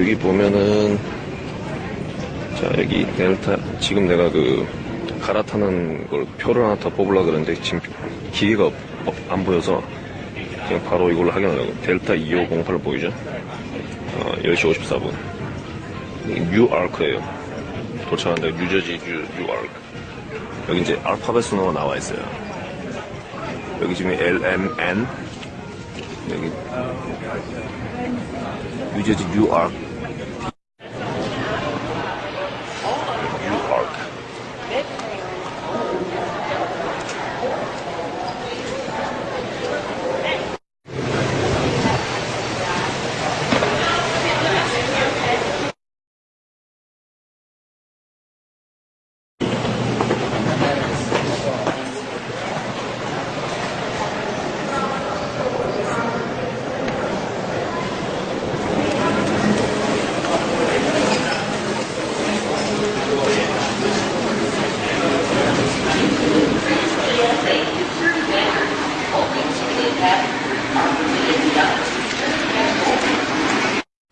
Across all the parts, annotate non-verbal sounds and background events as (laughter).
자 여기 보면은 자 여기 델타 지금 내가 그 갈아타는 걸 표를 하나 더 뽑으려 그러는데 지금 기계가 없- 안 보여서 그냥 바로 이걸로 확인하려고 델타 2508 보이죠? 어, 10시 54분. 뉴아크예요. 도착한다. 뉴저지 뉴, 뉴아크. 여기 이제 알파벳 순으로 나와 있어요. 여기 지금 LMN 여기. 뉴저지 뉴 아크 뉴아크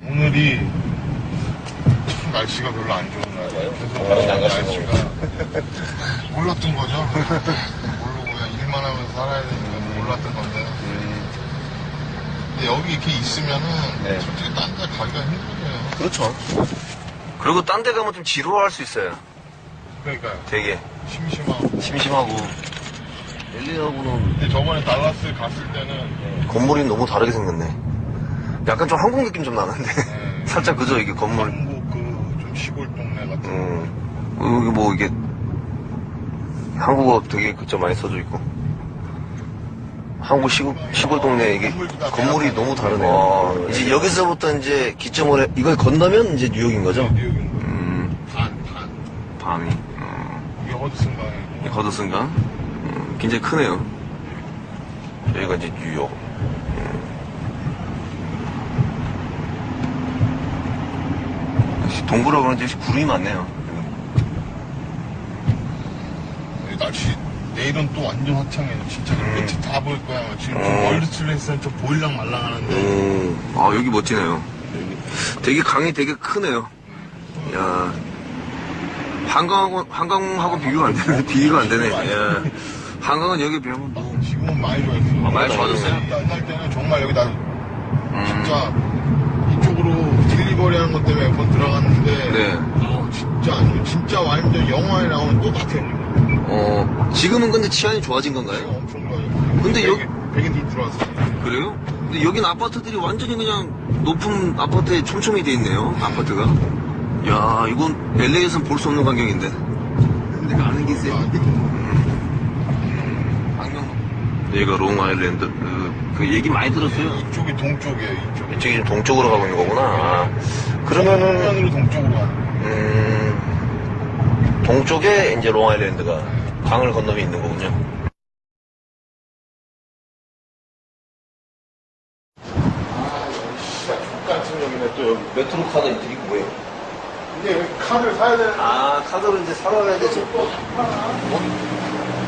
오늘이 참 날씨가 별로 안 좋은 날이에요. 그래서 날씨가 몰랐던 거죠. 모르고 그냥 일만 하면서 살아야 되니까 몰랐던 건데. 근데 여기 이렇게 있으면은 네. 솔직히 딴 데 가기가 힘들어요. 그렇죠 그리고 딴 데 가면 좀 지루할 수 있어요. 그러니까요. 되게. 심심하고. 심심하고. LA하고는 근데 저번에 달라스 갔을 때는 건물이 너무 다르게 생겼네. 약간 좀 한국 느낌 좀 나는데. 네. (laughs) 살짝 그죠 이게 건물? 한국 그 좀 시골 동네 같은 음, 여기 뭐 이게 한국어 되게 그저 많이 써져 있고 한국 시골, 시골 동네 이게 건물이 너무 다르네요 이제 여기서부터 이제 기점을 해, 이걸 건너면 이제 뉴욕인 거죠? 음, 반, 반. 밤이. 음, 이게 허드슨강에 이 거드슨강 음, 굉장히 크네요. 여기가 이제 뉴욕. 음. 역시 동부라 그런지 역시 구름이 많네요. 날씨 내일은 또 완전 화창해 진짜 그 끝이 다 보일 거야 지금 좀 음. 월드 트레이드는 좀 보일랑 말랑 하는데 음, 아, 여기 멋지네요. 되게 강이 되게 크네요. 야 한강하고, 한강하고 비교가 안 되네. (laughs) 비교가 안 되네. 야 한강은 여기 비하면 뭐. 지금은 많이 좋아졌어 아, 많이 좋아졌어요? 옛날 때는 정말 여기 나 음, 진짜 이쪽으로 딜리버리 하는 것 때문에 몇 번 들어갔는데 네. 아, 진짜 안 좋아 진짜 완전 영화에 나오는 똑같아 어, 지금은 근데 치안이 좋아진 건가요? 엄청 좋아요 근데 백인- 여기- 백인들 들어왔어 그래요? 근데 여긴 아파트들이 완전히 그냥 높은 아파트에 촘촘히 돼 있네요. 아파트가. 야, 이건 LA에선 볼 수 없는 광경인데. 근데 가는 게 있어요. 안경. 여기가 롱 아일랜드. 그, 그 얘기 많이 들었어요. 이쪽이 동쪽이에요 이쪽 이쪽이 지금 동쪽으로 가고 있는 거구나. 아, 그러면은, 정면으로 동쪽으로 가는 음, 동쪽에 이제 롱아일랜드가 강을 건너면 있는 거군요. 같은 여기네 또 여기 메트로 카드 이게 뭐예요? 근데 여기 카드를 사야 되는 아, 카드를 이제 사러 가야 되지.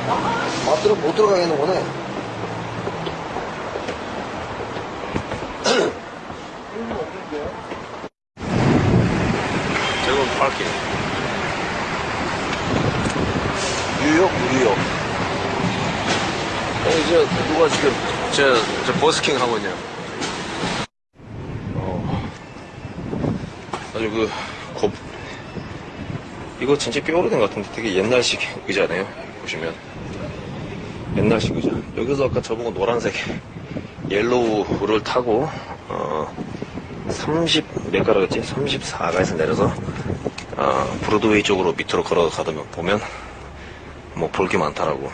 아, 들어, 못 들어가겠는 거네. 저건 파킹. 뉴욕, 뉴욕. 어, 이제 누가 지금 저, 저 버스킹 하고 있냐. 어, 아주 그, 곱, 이거 진짜 꽤 오래된 것 같은데 되게 옛날식 의자네요. 보시면. 옛날식 의자. 여기서 아까 저보고 노란색 yellow를 타고, 어, 30, 몇 가라겠지? 34가에서 내려서, 어, 브로드웨이 쪽으로 밑으로 걸어가다 보면, 뭐 볼 게 많더라고.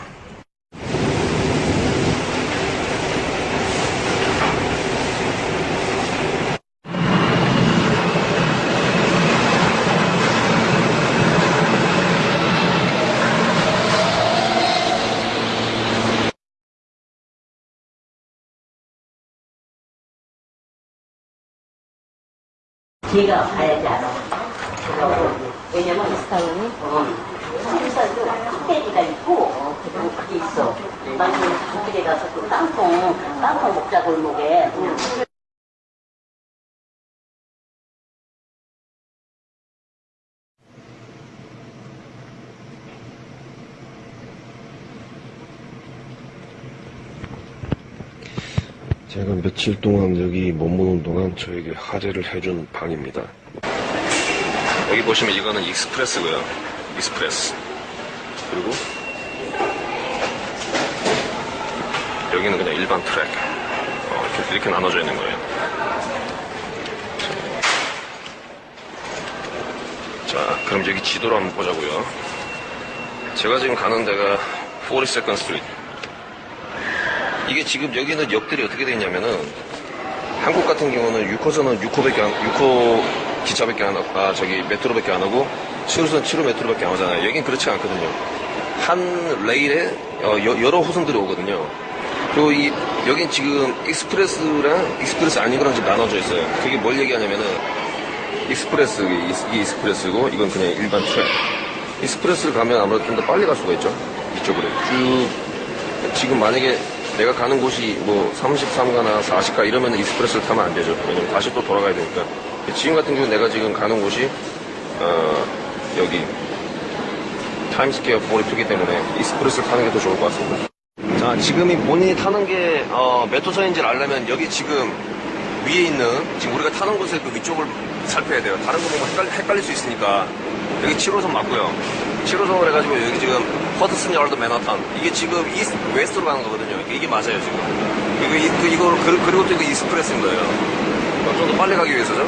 걔가 가야지 알아. 왜냐면 스타일이 삼 껍데기가 있고 그리고 그게 있어. 만두 저쪽에 가서 그 땅콩 땅콩 목자 골목에. 제가 며칠 동안 여기 머무는 동안 저에게 할애를 해준 방입니다. 여기 보시면 이거는 express고요. express. 그리고 여기는 그냥 일반 트랙. 어, 이렇게, 이렇게 나눠져 있는 거예요. 자, 그럼 여기 지도를 한번 보자고요. 제가 지금 가는 데가 42nd Street. 이게 지금 여기는 역들이 어떻게 되어 있냐면은 한국 같은 경우는 6호선은 6호밖에 안, 6호 기차밖에 안 하고, 아, 저기 메트로밖에 안 하고 7호선 7호 메트로밖에 안 하잖아요. 여긴 그렇지 않거든요. 한 레일에 어, 여, 여러 호선들이 오거든요. 그리고 이, 여긴 지금 express랑 express 아닌 거랑 지금 나눠져 있어요. 그게 뭘 얘기하냐면은 express, ex- 이게 express고 이건 그냥 일반 트랙. express를 가면 아무래도 좀 더 빨리 갈 수가 있죠. 이쪽으로 쭉 지금 만약에 내가 가는 곳이 뭐 33가나 40가 이러면 express를 타면 안 되죠. 왜냐면 다시 또 돌아가야 되니까. 지금 같은 경우 내가 지금 가는 곳이 어, 여기 타임스퀘어 42기 때문에 express를 타는 게 더 좋을 것 같습니다. 자, 지금 이 본인이 타는 게 어, 몇 호선인지를 알려면 여기 지금 위에 있는 지금 우리가 타는 곳의 그 위쪽을 살펴야 돼요. 다른 거 보면 헷갈릴, 헷갈릴 수 있으니까 여기 7호선 맞고요. 7호선을 해가지고 여기 지금 Hudson Yards 맨하탄 이게 지금 East West로 가는 거거든요. 이게 맞아요 지금. 이거 이, 그, 이거 그, 그리고 또 이거 express인 거예요. 좀 더 빨리 가기 위해서죠.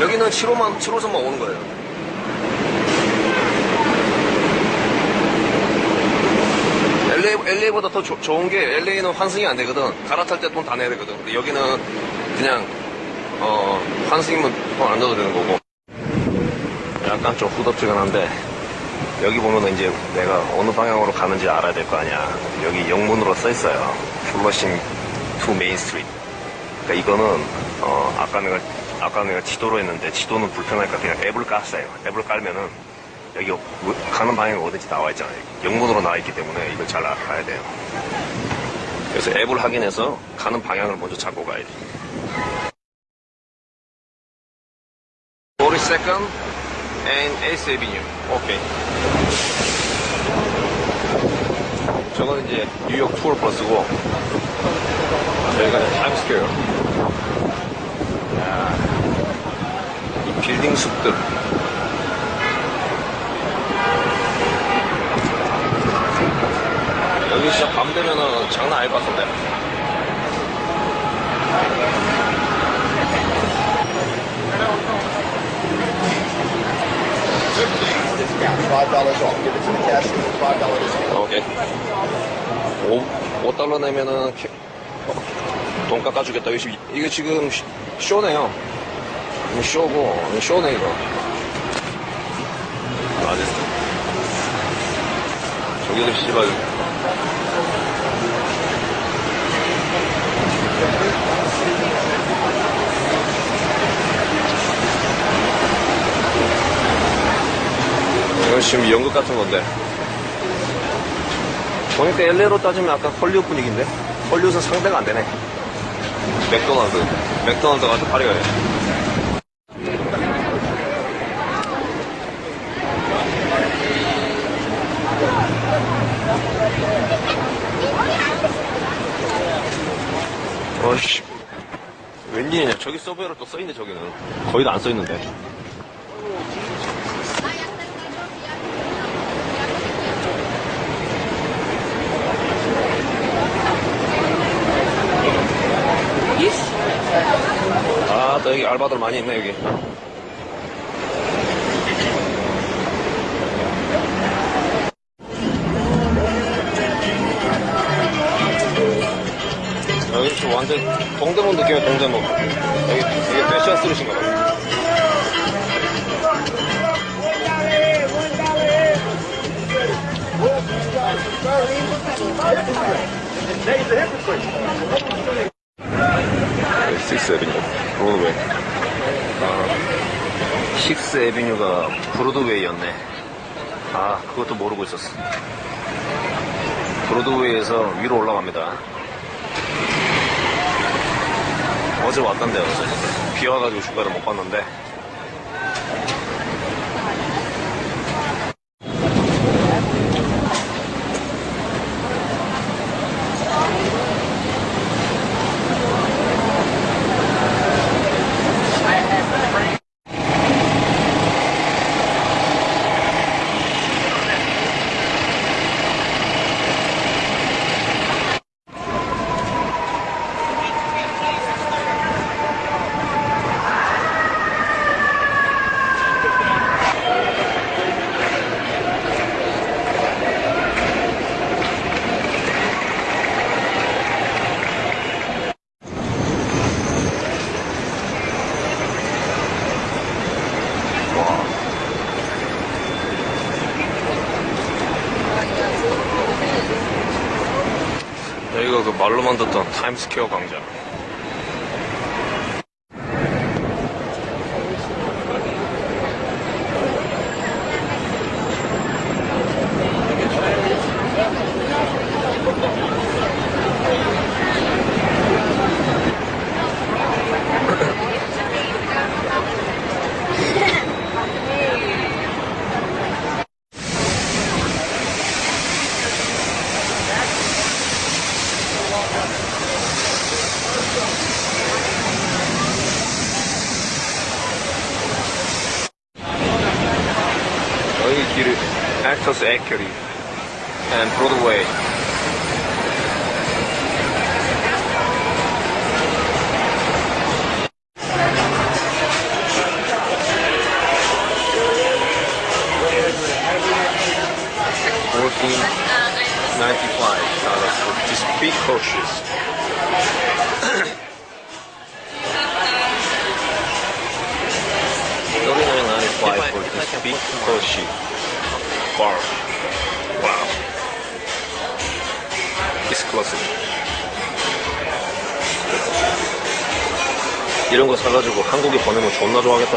여기는 7호만 7호선만 오는 거예요. LA, LA보다 더 조- 좋은 게 LA는 환승이 안 되거든. 갈아탈 때 돈 다 내야 되거든. 근데 여기는 그냥 어, 환승이면 돈 안 넣어도 되는 거고. 약간 좀 후덥지근 한데 여기 보면은 이제 내가 어느 방향으로 가는지 알아야 될 거 아니야. 여기 영문으로 써 있어요. Flushing to Main Street. 그러니까 이거는 어, 아까 내가 아까 내가 지도로 했는데 지도는 불편하니까 그냥 앱을 깠어요. 앱을 깔면은 여기 가는 방향이 어딘지 나와 있잖아요. 영문으로 나와 있기 때문에 이걸 잘 알아야 돼요. 그래서 앱을 확인해서 가는 방향을 먼저 잡고 가야지. 42nd and 8th Avenue. 오케이. 저건 이제 뉴욕 투어 버스고 저희가 타임스퀘어. 야, 이 빌딩 숲들. 여기 진짜 밤 되면은 장난 아닐 것 같은데. 오케이. 5, 5달러 내면은 캐- 어, 돈 깎아주겠다. 이거, 지금- 쇼네요. 이거 쇼고, 이거 쇼네, 이거. 아, 됐어. 저기도 씨발. 이건 지금 연극 같은 건데. 보니까 LA로 따지면 아까 헐리우드 분위기인데 헐리우드는 상대가 안 되네 맥도날드 맥도날드 가서 파리 가야 어씨 웬일이냐 저기 서브웨어로 또 써있네 저기는 거의 다 안 써있는데 아, 또 여기 알바들 많이 있네, 여기. 여기 완전 동대문 느낌이야, 동대문. 식스 에비뉴가 브로드웨이였네. 아, 그것도 모르고 있었어. 브로드웨이에서 위로 올라갑니다. 어제 왔던데, 어제. 비 와가지고 주가를 못 봤는데. 말로만 듣던 타임스퀘어 광장 이런 거 사가지고 한국에 보내면 존나 좋아하겠다.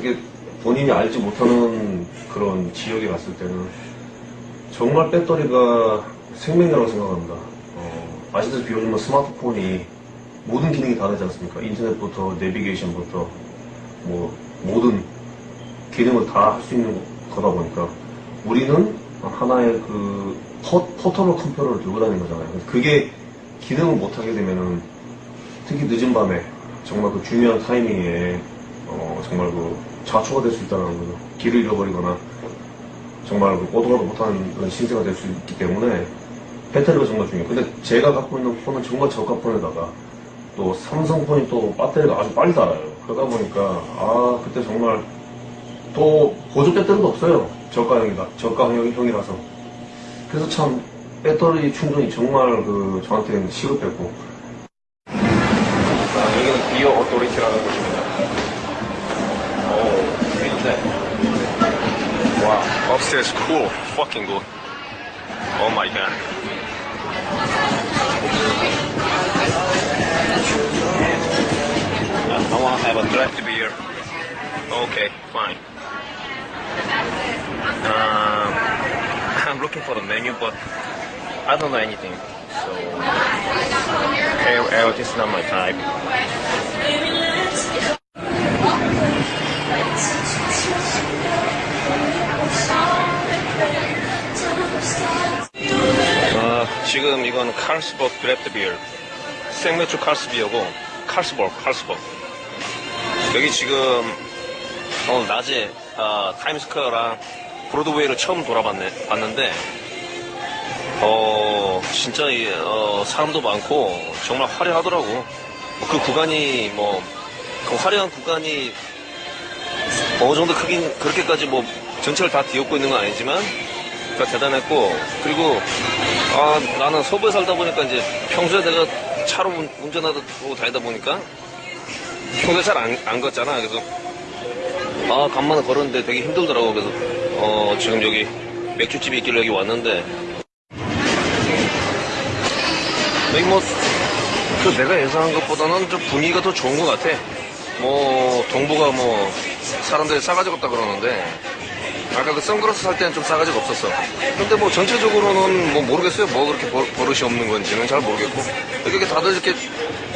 그게 본인이 알지 못하는 그런 지역에 갔을 때는 배터리가 생명이라고 생각합니다. 어, 아시다시피 요즘은 스마트폰이 모든 기능이 다 되지 않습니까? 인터넷부터 내비게이션부터 뭐 모든 기능을 다 할 수 있는 거다 보니까 우리는 하나의 그 포, 포터블 컴퓨터를 들고 다니는 거잖아요. 그게 기능을 못하게 되면은 특히 늦은 밤에 정말 그 중요한 타이밍에 어, 정말 그 좌초가 될 수 있다는 거죠. 길을 잃어버리거나 정말 그 오도가도 못하는 그런 신세가 될 수 있기 때문에 배터리가 정말 중요해요. 근데 제가 갖고 있는 폰은 정말 저가 폰에다가 또 삼성폰이 또 배터리가 아주 빨리 닳아요. 그러다 보니까 아 그때 정말 또 보조 배터리도 없어요. 저가형이다. 저가형이라서. 그래서 참 배터리 충전이 정말 그 저한테는 시급했고 아, 여기는 비어 오토리티라는 곳입 와, upstairs cool. Fucking good. Oh my god. I want to have a draft beer. Okay, fine. Um, (laughs) I'm looking for the menu, but I don't know anything. So, this is not my type. 지금 이건 칼스버그 드래프트 비어. 생맥주 칼스비어고, 칼스버그, 칼스버그. 여기 지금 오늘 낮에 아, 타임스퀘어랑 브로드웨이를 처음 돌아봤네, 봤는데, 어, 진짜, 이, 어, 사람도 많고, 정말 화려하더라고. 그 구간이, 뭐, 그 화려한 구간이 어느 정도 크긴, 그렇게까지 뭐, 전체를 다 뒤엎고 있는 건 아니지만, 다 대단했고, 그리고, 아, 나는 서부에 살다 보니까 이제 평소에 내가 차로 운- 운전하고 다니다 보니까, 평소에 잘 안, 안 걷잖아. 그래서, 아, 간만에 걸었는데 되게 힘들더라고. 그래서, 어, 지금 여기 맥주집이 있길래 여기 왔는데, 여기 뭐, 그 내가 예상한 것보다는 좀 분위기가 더 좋은 것 같아. 뭐, 동부가 뭐, 사람들이 싸가지가 없다 그러는데, 아까 그 선글라스 살 때는 좀 싸가지가 없었어. 근데 뭐 전체적으로는 뭐 모르겠어요. 뭐 그렇게 버, 버릇이 없는 건지는 잘 모르겠고. 이렇게 다들 이렇게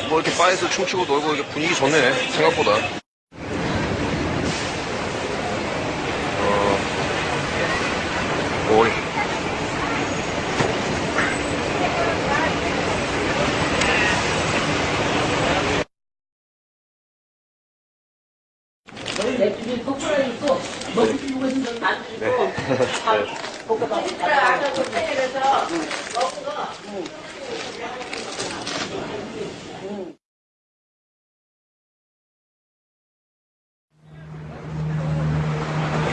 뭐 이렇게 바에서 춤추고 놀고 이게 분위기 좋네. 생각보다. 어, 오이. 맥주 좀 거꾸로 있고 먹고 싶은 거 있으면 안 주고 밥 볶아서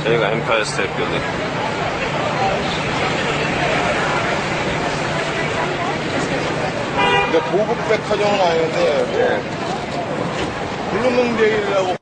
저희가 엠파이어 스테이트 빌딩. 근데 고급 백화점은 아닌데 블루문데이라고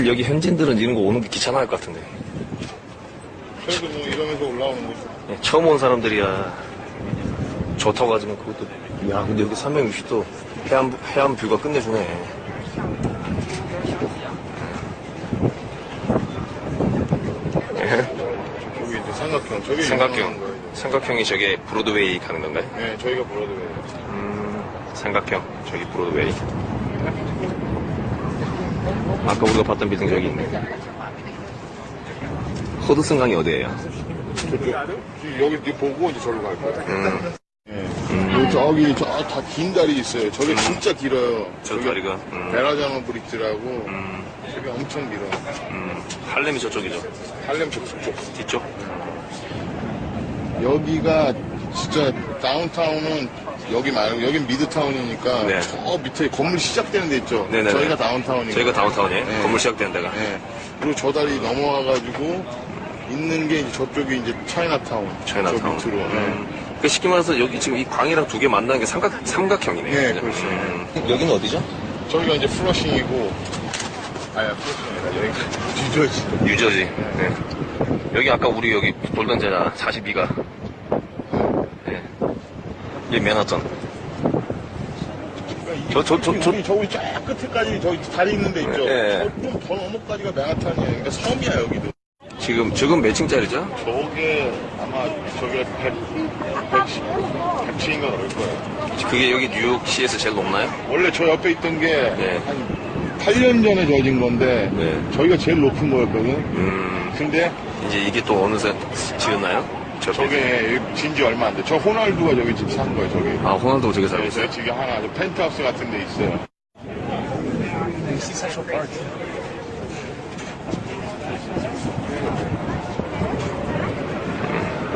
사실 여기 현지인들은 이런 거 오는 게 귀찮아할 것 같은데. 저희도 뭐 이러면서 올라오는 거죠. 예, 처음 온 사람들이야 좋다고 하지만 그것도 야 근데 여기 360도 해안 해안 view가 끝내주네. 저기 이제 삼각형 저기 유명한 삼각형. 삼각형이 저게 브로드웨이 가는 건가요? 네, 저희가 브로드웨이. 음, 삼각형 저기 브로드웨이. 아까 우리가 봤던 빌딩 저기 있네. 허드슨 강이 어디예요? 여기 이렇게 보고 이제 저로 갈 거예요. 음, 예. 요 저기 저 다 긴 다리 있어요. 저게 진짜 길어요. 저 저기 다리가 음, 베라자노 브릿지라고 음, 저게 엄청 길어요. 음, 할렘이 저쪽이죠. 할렘 저쪽. 뒤쪽? 여기가 진짜 다운타운은 여기 말고 여긴 미드타운이니까 네. 저 밑에 건물 시작되는 데 있죠. 네네네. 저희가 다운타운이고. 저희가 다운타운이에요. 네. 건물 시작되는 데가. 네. 그리고 저 다리 넘어와가지고 있는 게 이제 저쪽이 이제 차이나타운. 차이나타운. 저 밑으로. 네. 음. 그 쉽게 말해서 여기 지금 이 광이랑 두 개 만나는 게 삼각, 삼각형이네요. 네, 그죠? 그렇죠. 음. 여기는 어디죠? 저기가 이제 플러싱이고. 아야 플러싱이 아니라 여기 뉴저지. 뉴저지. 네. 여기 아까 우리 여기 돌던 데가 42가. 네. 여기 맨하탄. 저, 저, 저, 저, 우리 저기 쫙 끝에까지 저기 다리 있는 데 있죠. 네. 좀더 넘어까지가 맨하탄이에요. 그러니까 섬이야 여기도. 지금, 지금 몇 층짜리죠? 저게 아마 저게 100, 110, 100층인가 그럴 거예요. 그게 여기 뉴욕시에서 제일 높나요? 원래 저 옆에 있던 게 네. 한 8년 전에 지어진 건데 네. 저희가 제일 높은 거였거든. 음, 근데 이제 이게 또 어느새 지었나요? 저 저게 진지 얼마 안 돼. 저 호날두가 저기 집 산 거예요, 저기. 아, 호날두 저기 살고 그래서 있어요? 지금 하나 저 펜트하우스 같은 데 있어요.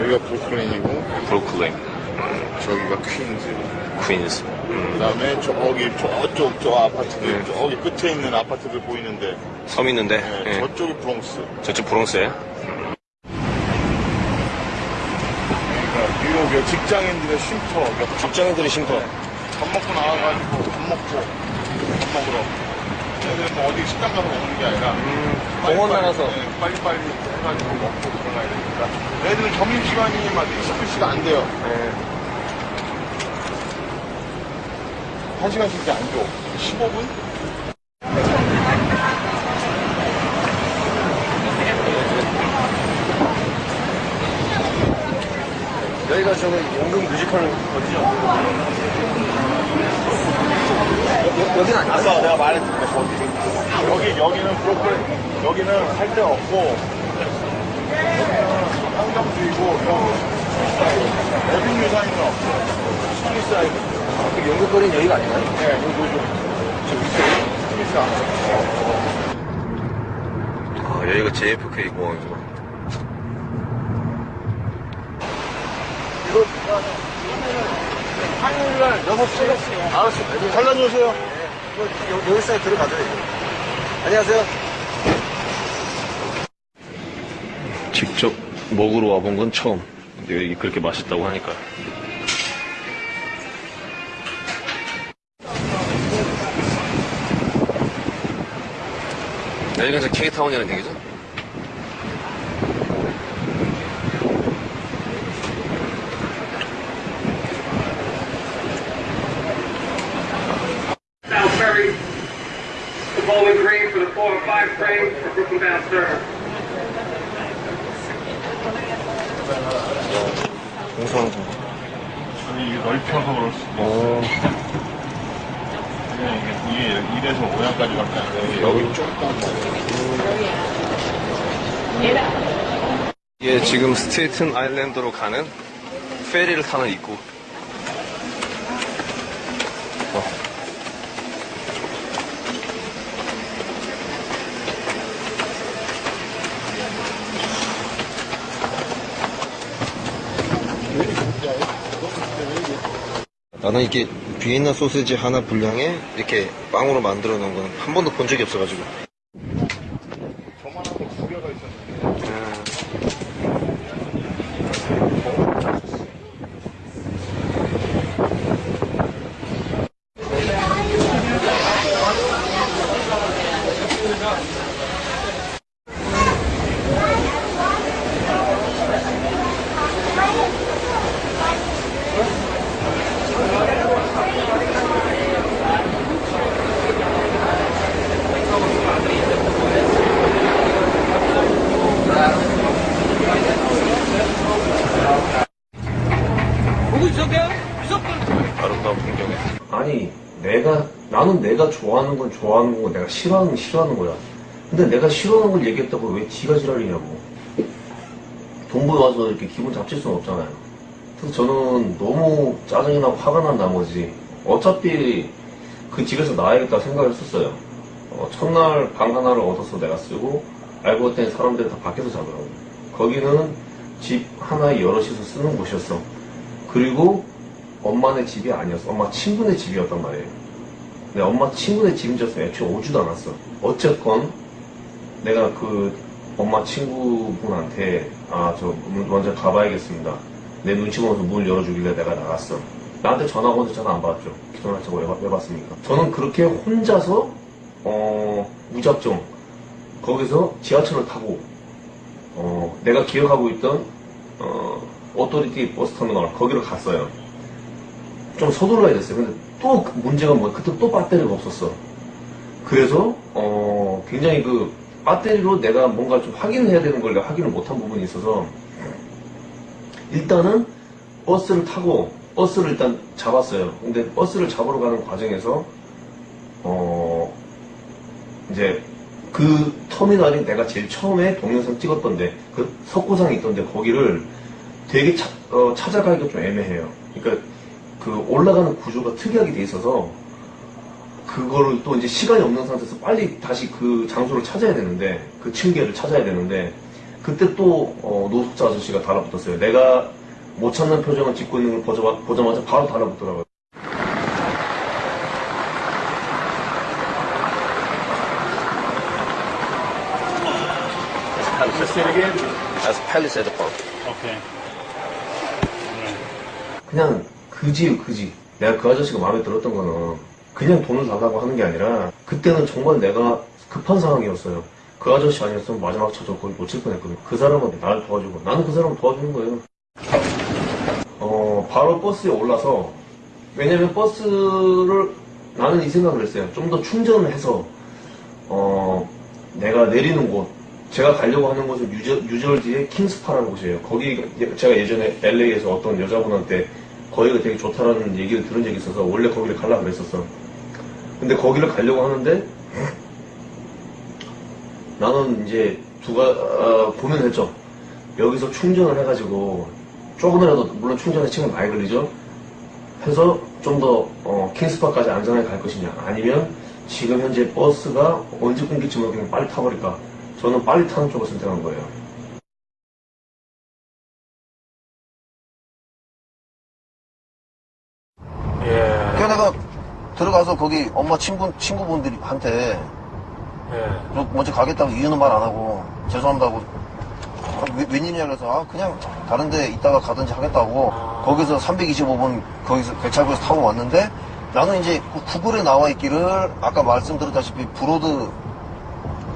여기가 브루클린이고 브루클린, 저기가 퀸즈. 퀸즈. 음, 그 다음에 저기 저쪽 저 아파트들 네. 저기 끝에 있는 아파트들 보이는데 섬 있는데, 네, 예. 저쪽이 브롱스. 저쪽 브롱스에. 그 뉴욕의 직장인들의 쉼터. 직장인들이 쉼터. 밥 먹고 나와가지고 밥 먹고 밥 먹으러. 애들 뭐 어디 식당 가서 먹는 게 아니라 공원 빨리빨리, 나가서. 네, 빨리빨리 해가지고 먹고 들어가야 되니까 애들은 점심 시간이 막 20분씩 안 돼요. 네. 한 시간씩밖에 안 줘. 15분? 여기가 저거 연금 뮤지컬 어디죠? 여기는 아니야? 아까 내가 말했는데 거기 여기 여기는 브로콜리 여기는 할 데 없고 여기는 한정주의고 여기 에빈 유사인은 없어 스미스아이드 그 연금거리는 여기가 아닌가요? 네 여기 요즘 저 밑에 스미스아 아, 여기가 JFK 공항이구나. 화요일 날 6시, 9시. 잘 다녀오세요. 여기 사에 들어가죠, 안녕하세요. 직접 먹으러 와본 건 처음. 여기 그렇게 맛있다고 하니까. 여기가 이제 K타운이라는 얘기죠? 스테이튼 아일랜드로 가는 페리를 타는 입구. 어. 나는 이게 비엔나 소세지 하나 분량에 이렇게 빵으로 만들어 놓은 건한 번도 본 적이 없어가지고. 저만한 거두 개가 있었는데. 아름다운 풍경에. 아니, 내가, 나는 내가 좋아하는 건 좋아하는 거고, 내가 싫어하는 건 싫어하는 거야. 근데 내가 싫어하는 걸 얘기했다고 왜 지가 지랄이냐고. 동부에 와서 이렇게 기분 잡칠 수는 없잖아요. 그래서 저는 너무 짜증이 나고 화가 난 나머지, 어차피 그 집에서 나야겠다 생각을 했었어요. 어, 첫날 방 하나를 얻어서 내가 쓰고, 알고 봤더니 사람들이 다 밖에서 자더라고. 거기는 집 하나에 여럿이서 쓰는 곳이었어. 그리고 엄마네 집이 아니었어. 엄마 친구네 집이었단 말이에요. 근데 엄마 친구네 알았으면 애초에 오지도 않았어. 어쨌건 내가 그 엄마 친구분한테 아 저 먼저 가봐야겠습니다. 내 눈치 보면서 문을 열어주길래 내가 나갔어. 나한테 오는데 전화 안 받았죠. 전화하자고 왜, 받- 왜 받습니까? 저는 그렇게 혼자서 어 무작정 거기서 지하철을 타고 어 내가 기억하고 있던 어 Authority 버스 터미널 거기로 갔어요. 좀 서둘러야 됐어요. 근데 또그 문제가 뭐 그때 또 배터리가 없었어. 그래서 어 굉장히 그 배터리로 내가 뭔가 좀 확인을 해야 되는 걸 내가 확인을 못한 부분이 있어서 일단은 버스를 타고 버스를 일단 잡았어요. 근데 버스를 잡으러 가는 과정에서 어 이제 그 터미널이 내가 제일 처음에 동영상 찍었던데 그 석고상이 있던데 거기를 되게 차- 어, 찾아가기가 좀 애매해요. 그러니까 그 올라가는 구조가 특이하게 돼 있어서 그거를 또 이제 시간이 없는 상태에서 빨리 다시 그 장소를 찾아야 되는데 그 층계를 찾아야 되는데 그때 또 어, 노숙자 아저씨가 달라붙었어요. 내가 못 찾는 표정을 짓고 있는 걸 보자, 보자마자 바로 달라붙더라고요. 오케이. 그냥 그지요 그지. 내가 그 아저씨가 마음에 들었던 거는 그냥 돈을 달라고 하는 게 아니라 그때는 정말 내가 급한 상황이었어요. 그 아저씨 아니었으면 마지막 차저 거의 놓칠 뻔했거든 그 사람한테 나를 도와주고 나는 그 사람을 도와주는 거예요. 어 바로 버스에 올라서 왜냐면 버스를 나는 이 생각을 했어요. 좀 더 충전을 해서 어 내가 내리는 곳 제가 가려고 하는 곳은 유저, 뉴저지의 킹스파라는 곳이에요. 거기 예- 제가 예전에 LA에서 어떤 여자분한테 거기가 되게 좋다라는 얘기를 들은 적이 있어서 원래 거기를 가려고 그랬었어. 근데 거기를 가려고 하는데 나는 이제 두가 어, 고민했죠. 여기서 충전을 해가지고 조금이라도 물론 충전에 시간 많이 걸리죠. 해서 좀더 어, 킹스파까지 안전하게 갈 것이냐 아니면 지금 현재 버스가 언제 끊길지 모르겠는데 빨리 타버릴까 저는 빨리 타는 쪽을 선택한 거예요 들어가서 거기 엄마 친구, 친구분들한테 너 먼저 가겠다고 이유는 말 안 하고 죄송합니다고 아, 왜, 웬일이냐 그래서 아 그냥 다른 데 있다가 가든지 하겠다고 거기서 325번 거기서 개찰구에서 타고 왔는데 나는 이제 그 구글에 나와 있기를 아까 말씀드렸다시피 Broad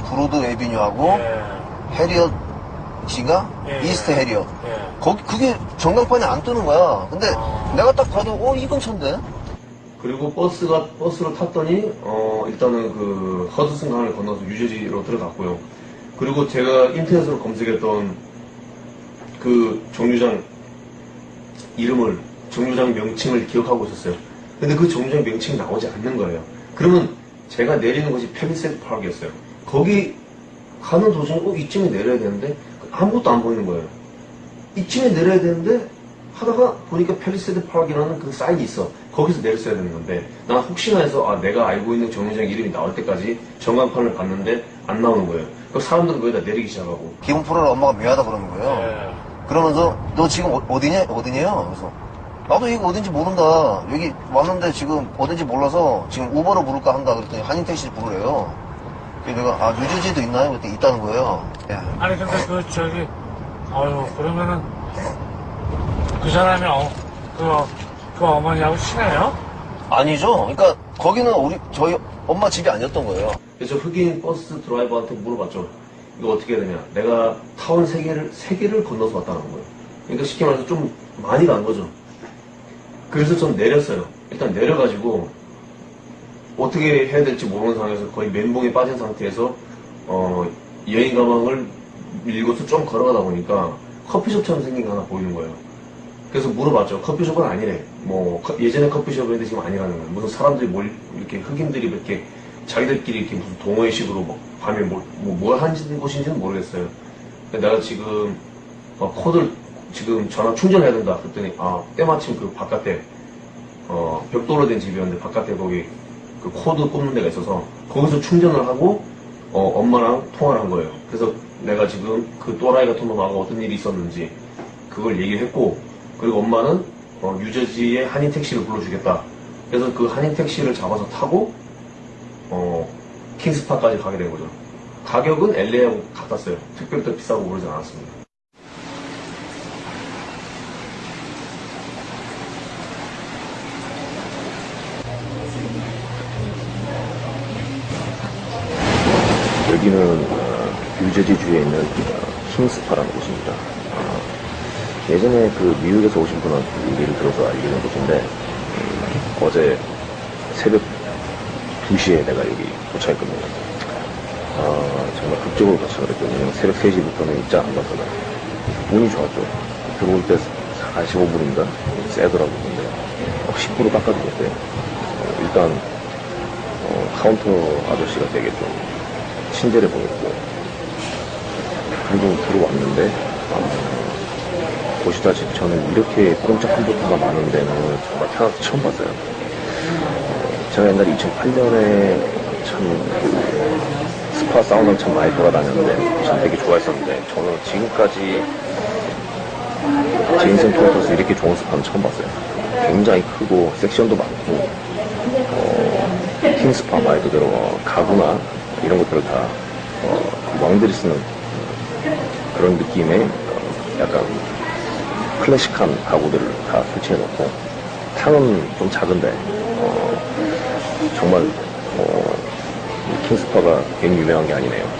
Broad Avenue하고 해리엇이가? East 해리엇. 거기 그게 전광판에 안 뜨는 거야. 근데 내가 딱 봐도 어 이 근처인데. 그리고 버스가 버스를 탔더니 어 일단은 그 허드슨 강을 건너서 뉴저지로 들어갔고요. 그리고 제가 인터넷으로 검색했던 그 정류장 이름을 정류장 명칭을 기억하고 있었어요. 근데 그 정류장 명칭이 나오지 않는 거예요. 그러면 제가 내리는 곳이 펠리세드 파크였어요. 거기 가는 도중에 어 이쯤에 내려야 되는데 아무것도 안 보이는 거예요. 이쯤에 내려야 되는데 하다가 보니까 펠리세드 파크라는 그 사인이 있어. 거기서 내렸어야 되는 건데 난 혹시나 해서 아 내가 알고 있는 정류장 이름이 나올 때까지 전광판을 봤는데 안 나오는 거예요. 그 사람들은 거기다 내리기 시작하고 기본 프로를 엄마가 미워하다 그러는 거예요. 그러면서 너 지금 어- 어디냐? 어디냐요? 그래서 나도 이거 어딘지 모른다. 여기 왔는데 지금 어딘지 몰라서 지금 우버를 부를까 한다. 그랬더니 한인택시 부르래요. 그래서 내가 아 뉴저지도 있나요? 그랬더니 있다는 거예요. 야, 아니 근데 그 저기 아유 그러면은 그 사람이 어, 그, 그 어머니하고 친해요? 아니죠. 그러니까 거기는 우리 저희 엄마 집이 아니었던 거예요. 그래서 흑인 버스 드라이버한테 물어봤죠. 이거 어떻게 해야 되냐. 내가 타운 세 개를, 세 개를 건너서 왔다는 거예요. 그러니까 쉽게 말해서 좀 많이 간 거죠. 그래서 전 내렸어요. 일단 내려가지고 어떻게 해야 될지 모르는 상황에서 거의 멘붕에 빠진 상태에서 어, 여행 가방을 밀고서 좀 걸어가다 보니까 커피숍처럼 생긴 게 하나 보이는 거예요. 그래서 물어봤죠. 커피숍은 아니래. 뭐 커- 예전에 커피숍인데 지금 아니라는 거예요. 무슨 사람들이 몰 이렇게 흑인들이 이렇게 자기들끼리 이렇게 무슨 동호회식으로 뭐 밤에 뭘, 뭐, 뭘 하는 곳인지는 모르겠어요. 내가 지금 어, 코드를 지금 전화 충전해야 된다. 그랬더니 아 때마침 그 바깥에 어, 벽돌로 된 집이었는데 바깥에 거기 그 코드 꼽는 데가 있어서 거기서 충전을 하고 어, 엄마랑 통화를 한 거예요. 그래서 내가 지금 그 또라이 같은 놈하고 어떤 일이 있었는지 그걸 얘기를 했고 그리고 엄마는 어, 뉴저지에 한인 택시를 불러주겠다. 그래서 그 한인 택시를 잡아서 타고 어, 킹스파까지 가게 된 거죠. 가격은 LA하고 같았어요. 특별히 더 비싸고 그러지 않았습니다. 여기는 어, 뉴저지 주에 있는 어, 킹스파라는 곳입니다. 어, 예전에 그 미국에서 오신 분은 얘기를 들어서 알기는 곳인데 음, 어제 새벽 2시에 내가 여기 도착했거든요. 어, 정말 극적으로 도착을 했거든요. 새벽 3시부터는 입장 안 받거든. 운이 좋았죠. 들어올 때 45분인가? 세더라고. 근데 어, 10% 깎아주겠대요. 어, 일단 어, 카운터 아저씨가 되게 좀 친절해 보였고 그리고 들어왔는데 어, 보시다시피 저는 이렇게 공짜 컴퓨터가 많은 데는 정말 태어나서 처음 봤어요. 어, 제가 옛날에 2008년에 참그 스파 사우나를 참 많이 돌아다녔는데 참 되게 좋아했었는데 저는 지금까지 제 인생 통틀어서 이렇게 좋은 스파는 처음 봤어요. 굉장히 크고 섹션도 많고 어, 킹 스파 말 그대로 어, 가구나 이런 것들을 다 어, 왕들이 쓰는 그런 느낌의 어, 약간 클래식한 가구들을 다 설치해 놓고 탕은 좀 작은데 어, 정말 어, 이 킹스파가 괜히 유명한 게 아니네요.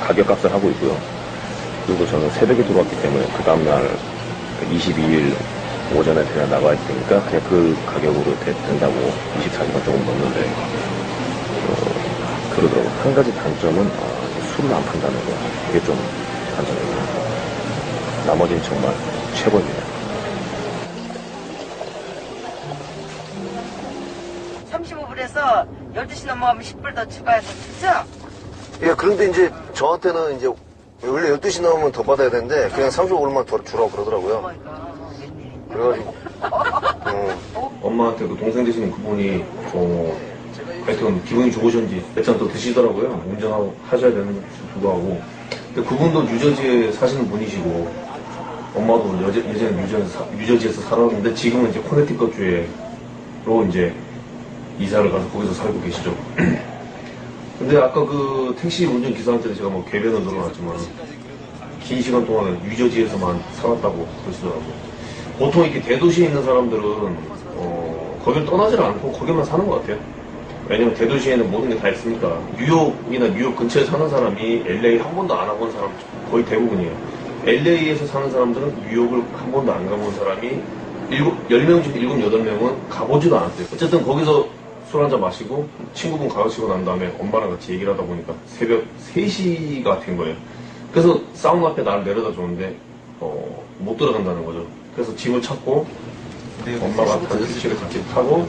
가격값을 하고 있고요. 그리고 저는 새벽에 들어왔기 때문에 그 다음날 22일 오전에 그냥 나가야 되니까 그냥 그 가격으로 되- 된다고 24시간 조금 넘는데 어, 그러더라고요. 한 가지 단점은 어, 술을 안 판다는 거. 그게 좀 단점이에요. 나머지는 정말 최고입니다. 35불에서 12시 넘어가면 10불 더 추가해서 주죠? 예, 그런데 이제 저한테는 이제 원래 12시 넘으면 더 받아야 되는데 그냥 35불만 더 주라고 그러더라고요. 웬일이냐. 그래가지고 어, 엄마한테 그 동생 되시는 그분이 어, 하여튼 기분이 좋으셨는지 일단 또 드시더라고요. 운전하고 하셔야 되는 불구하고. 근데 그분도 뉴저지에 사시는 분이시고 엄마도 여제, 예전에 뉴저지, 사- 뉴저지에서 살았는데 지금은 이제 코네티컷 주에로 이제 이사를 가서 거기서 살고 계시죠. (clears throat) 근데 아까 그 택시 운전 기사한테 제가 뭐 궤변을 늘어났지만 긴 시간 동안 뉴저지에서만 살았다고 그러시더라고요. 보통 이렇게 대도시에 있는 사람들은 어, 거길 떠나질 않고 거기만 사는 것 같아요. 왜냐면 대도시에는 모든 게 다 있으니까 뉴욕이나 뉴욕 근처에 사는 사람이 LA 한 번도 안 와본 사람 거의 대부분이에요. LA에서 사는 사람들은 뉴욕을 한 번도 안 가본 사람이 일곱, 10명 중 7, 8명은 가보지도 않았어요. 어쨌든 거기서 술 한잔 마시고 친구분 가르치고 난 다음에 엄마랑 같이 얘기를 하다 보니까 새벽 3시가 된 거예요. 그래서 사우나 앞에 나를 내려다 줬는데 어, 못 들어간다는 거죠. 그래서 짐을 찾고 엄마가 단지스를 같이 타고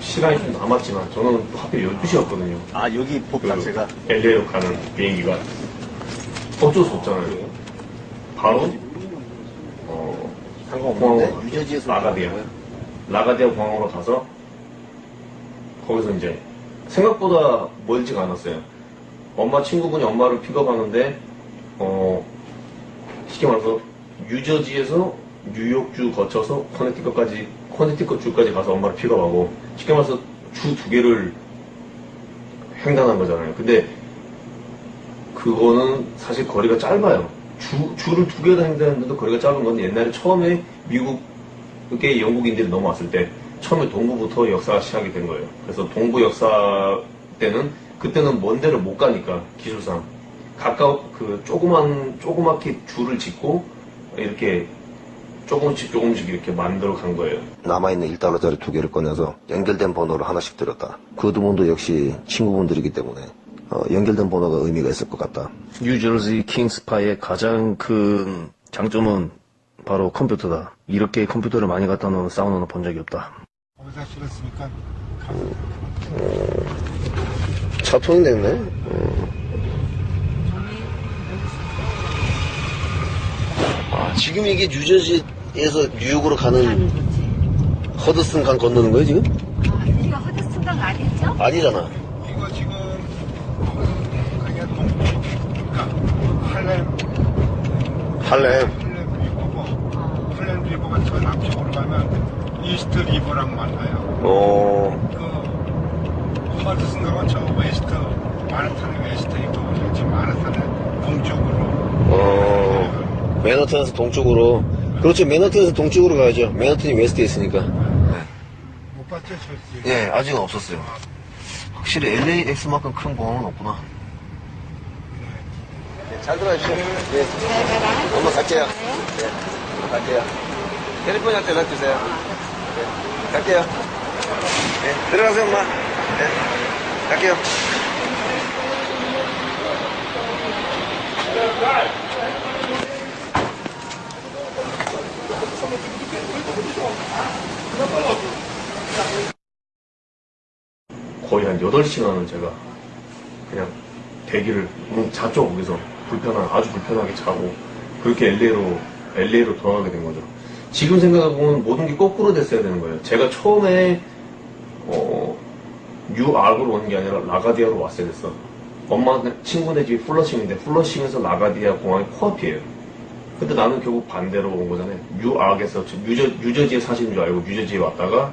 시간이 좀 남았지만 저는 또 하필 12시였거든요. 아, 여기 법 자체가. LA로 가는 비행기가 어쩔 수 없잖아요. 바로 어, 상관없는데? 공항으로 유저지에서. 라가디아 라가디아 공항으로 가서 거기서 이제 생각보다 멀지가 않았어요. 엄마 친구분이 엄마를 픽업하는데 어 쉽게 말해서 뉴저지에서 뉴욕주 거쳐서 커네티컷까지 커네티컷 주까지 가서 엄마를 픽업하고 쉽게 말해서 주 두 개를 횡단한 거잖아요. 근데 그거는 사실 거리가 짧아요. 주, 주를 두 개나 횡단했는데도 거리가 짧은 건데 옛날에 처음에 미국의 영국인들이 넘어왔을 때 처음에 동부부터 역사가 시작이 된 거예요. 그래서 동부 역사 때는 그때는 먼 데를 못 가니까 기술상 가까워 그 조그만 조그맣게 줄을 짓고 이렇게 조금씩 조금씩 이렇게 만들어 간 거예요. 남아있는 1달러짜리 두 개를 꺼내서 연결된 번호를 하나씩 들었다. 그두 분도 역시 친구분들이기 때문에 어, 연결된 번호가 의미가 있을 것 같다. 뉴저지 킹스파의 가장 큰 장점은 바로 컴퓨터다. 이렇게 컴퓨터를 많이 갖다 놓은 사우나는 본 적이 없다. 거기다 실었으니까 차통이 됐네. 아, 지금 이게 뉴저지에서 뉴욕으로 가는 허드슨 강 건너는 거예요, 지금? 아, 여기가 허드슨 강 아니죠? 아니잖아. 이거 지금 그게 동쪽 그러니까 할렘 할렘. 할렘 리버고 할렘 리버가 저 남쪽으로 가면 이스트 리버랑 만나요. 어, 그 허드슨 강은 저 West 맨하탄의 West 이쪽으로 지금 맨하탄의 동쪽으로 어, 맨하탄에서 동쪽으로. 그렇죠. 맨하탄에서 동쪽으로 가야죠. 맨하탄이 West에 있으니까. 못 봤죠, 저. 예, 아직은 없었어요. 확실히 LAX만큼 큰 공항은 없구나. 잘 들어가십시오. 예. 엄마 갈게요. 예, 갈게요. 캘리포니아한테 연락 주세요. 예, 갈게요. 예, 들어가세요, 엄마. 예, 갈게요. 거의 한 8시간을 제가 그냥 대기를 음, 잤죠 거기서 불편한 아주 불편하게 자고 그렇게 LA로 LA로 돌아가게 된 거죠. 지금 생각해보면 모든 게 거꾸로 됐어야 되는 거예요. 제가 처음에 어, 뉴아크로 오는 게 아니라 라가디아로 왔어야 됐어. 엄마 친구네 집이 플러싱인데 플러싱에서 라가디아 공항이 코앞이에요. 근데 나는 결국 반대로 온 거잖아요. 뉴아크에서 뉴저, 뉴저지에 사시는 줄 알고 뉴저지에 왔다가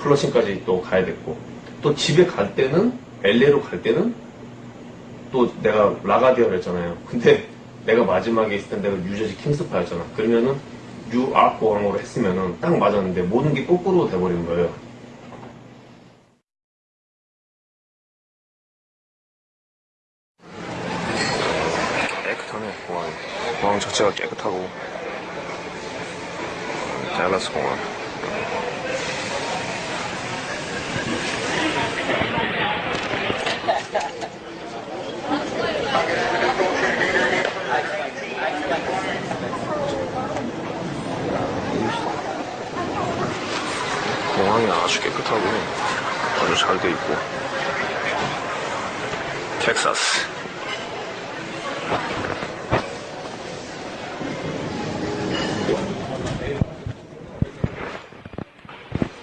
플러싱까지 또 가야 됐고 또 집에 갈 때는 LA로 갈 때는 또 내가 라가디아를 했잖아요. 근데 (laughs) 내가 마지막에 있을 때 내가 뉴저지 킹스파였잖아. 그러면은 뉴아크 공항으로 했으면은 딱 맞았는데 모든 게 거꾸로 돼버리는 거예요. 깨끗하네 공항이. 공항 자체가 깨끗하고 달라스 공항. 아주 깨끗하고 아주 잘 돼 있고 텍사스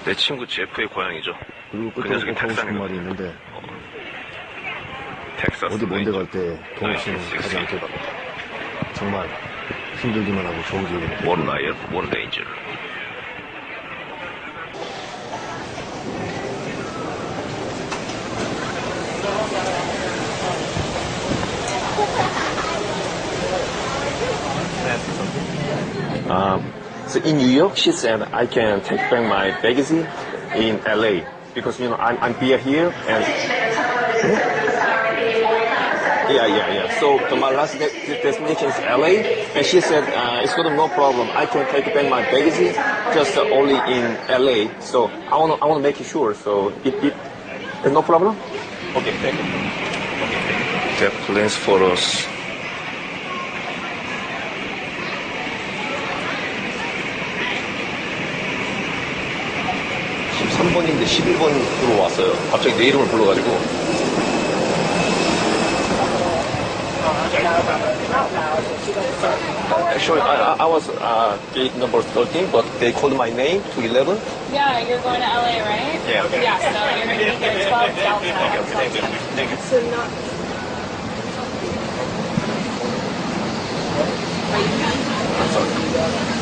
내 친구 제프의 고향이죠. 그리고 그 녀석이 텍사스거든. 말이 있는데, 텍사스 어디 먼데 갈때돈 없이는 가지 않겠다. 정말 힘들기만 하고 좋은 기억이 danger. Um, so in New York, she said I can take back my baggage in LA. because you know I'm I'm beer here and yeah yeah yeah. So my last de- de- destination is LA, and she said uh, it's got no problem. I can take back my baggage just uh, only in LA. So I wanna I wanna make it sure. So it it there's no problem. Okay, thank you. They have plans for us. (13번인데) (11번으로) 왔어요 갑자기 내 이름을 불러가지고 Actually, I, I- I was uh, gate number 13, but they called my name to 11. Yeah, you're going to LA, right? Yeah, okay. Yeah, so you're going to be here 12 Delta. Thank you. Thank you. So not. I'm sorry.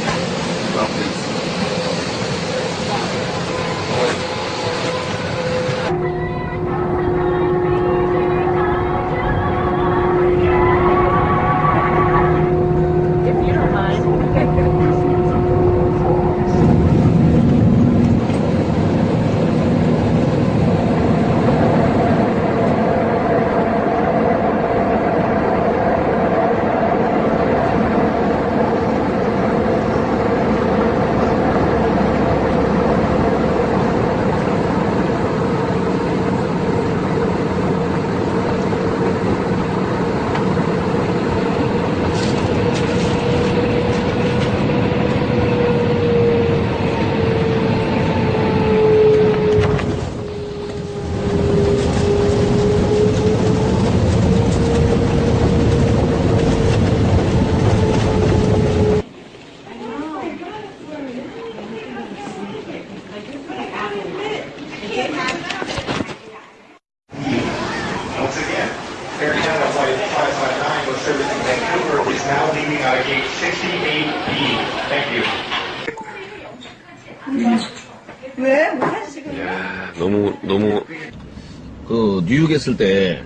그 있을 때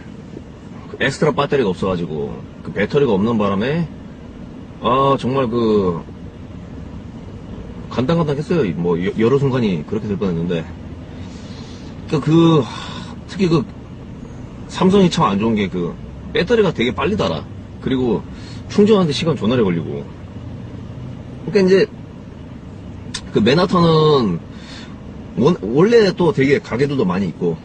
엑스트라 배터리가 없어가지고 그 배터리가 없는 바람에 아 정말 그 간당간당했어요. 뭐 여- 여러 순간이 그렇게 될 뻔했는데 그, 그 특히 그 삼성이 참 안 좋은 게 그 배터리가 되게 빨리 닳아. 그리고 충전하는데 시간 존나게 걸리고. 그러니까 이제 그 맨하탄은 원- 원래 또 되게 가게들도 많이 있고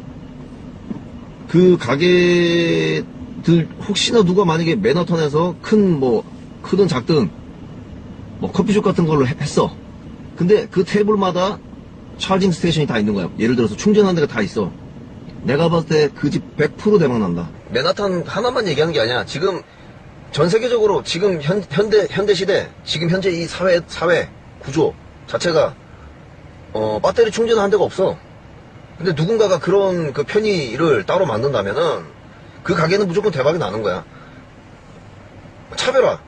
그 가게들 혹시나 누가 만약에 맨하탄에서 큰 뭐 크든 작든 뭐 커피숍 같은 걸로 해- 했어. 근데 그 테이블마다 차징 스테이션이 다 있는 거야. 예를 들어서 충전하는 데가 다 있어. 내가 봤을 때 그 집 100% 대박난다. 맨하탄 하나만 얘기하는 게 아니야. 지금 전 세계적으로 지금 현, 현대 현대 시대 지금 현재 이 사회 사회 구조 자체가 어, 배터리 충전하는 데가 없어. 근데 누군가가 그런 그 편의를 따로 만든다면은 그 가게는 무조건 대박이 나는 거야. 차별화.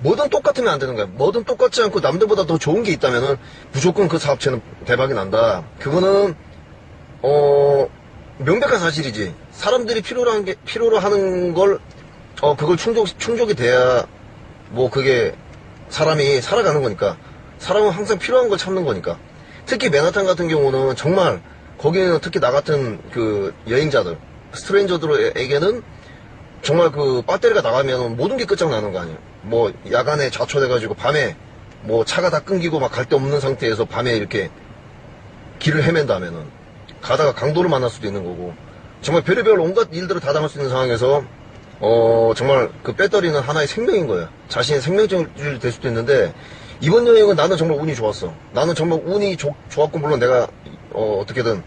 뭐든 똑같으면 안 되는 거야. 뭐든 똑같지 않고 남들보다 더 좋은 게 있다면은 무조건 그 사업체는 대박이 난다. 그거는 어 명백한 사실이지. 사람들이 필요로 하는 게 필요로 하는 걸 어 그걸 충족 충족이 돼야 뭐 그게 사람이 살아가는 거니까 사람은 항상 필요한 걸 찾는 거니까 특히 맨하탄 같은 경우는 정말 거기는 특히 나 같은 그 여행자들 스트레인저들에게는 정말 그 배터리가 나가면 모든 게 끝장나는 거 아니에요. 뭐 야간에 좌초돼가지고 밤에 뭐 차가 다 끊기고 막 갈 데 없는 상태에서 밤에 이렇게 길을 헤맨다면은 가다가 강도를 만날 수도 있는 거고 정말 별의별 온갖 일들을 다 당할 수 있는 상황에서 어 정말 그 배터리는 하나의 생명인 거예요. 자신의 생명줄이 될 수도 있는데 이번 여행은 나는 정말 운이 좋았어. 나는 정말 운이 좋, 좋았고 물론 내가 어 어떻게든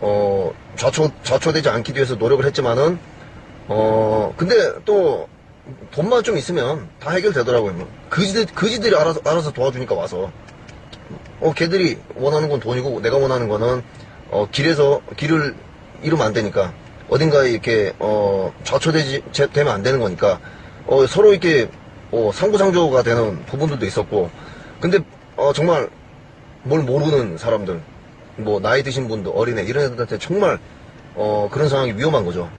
어 좌초 좌초되지 않기 위해서 노력을 했지만은 어 근데 또 돈만 좀 있으면 다 해결되더라고요 뭐. 그지들 그지들이 알아서 알아서 도와주니까 와서. 어, 걔들이 원하는 건 돈이고 내가 원하는 거는 어, 길에서 길을 잃으면 안 되니까 어딘가에 이렇게 어, 좌초되지 제- 되면 안 되는 거니까 어, 서로 이렇게 어, 상부상조가 되는 부분들도 있었고. 근데 어, 정말 뭘 모르는 사람들 뭐 나이 드신 분들 어린애 이런 애들한테 정말 어, 그런 상황이 위험한 거죠.